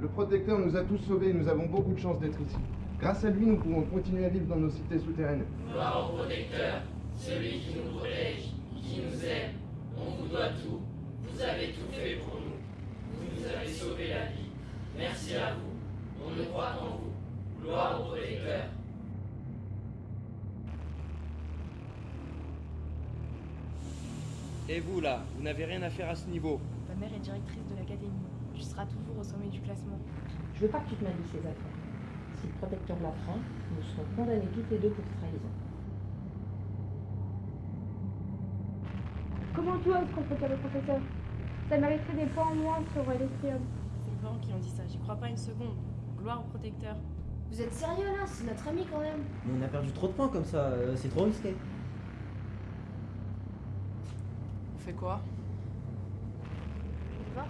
Le protecteur nous a tous sauvés et nous avons beaucoup de chance d'être ici. Grâce à lui, nous pouvons continuer à vivre dans nos cités souterraines. Gloire au protecteur, celui qui nous protège, qui nous aime. On vous doit tout. Vous avez tout fait pour nous. Vous nous avez sauvé la vie. Merci à vous. On ne croit qu'en vous. Gloire au protecteur. Et vous là, vous n'avez rien à faire à ce niveau. Ta mère est directrice de l'académie. Tu seras toujours au sommet du classement. Je veux pas que tu te mêles de ces affaires. Si le protecteur l'apprend, nous serons condamnés toutes les deux pour trahison. Comment tu oses contre le professeur? Ça mériterait des points en moins sur l'Estrium. C'est les parents qui ont dit ça, j'y crois pas une seconde. Gloire au protecteur. Vous êtes sérieux là? C'est notre ami quand même. Mais on a perdu trop de points comme ça, euh, c'est trop risqué. On fait quoi? Sais pas.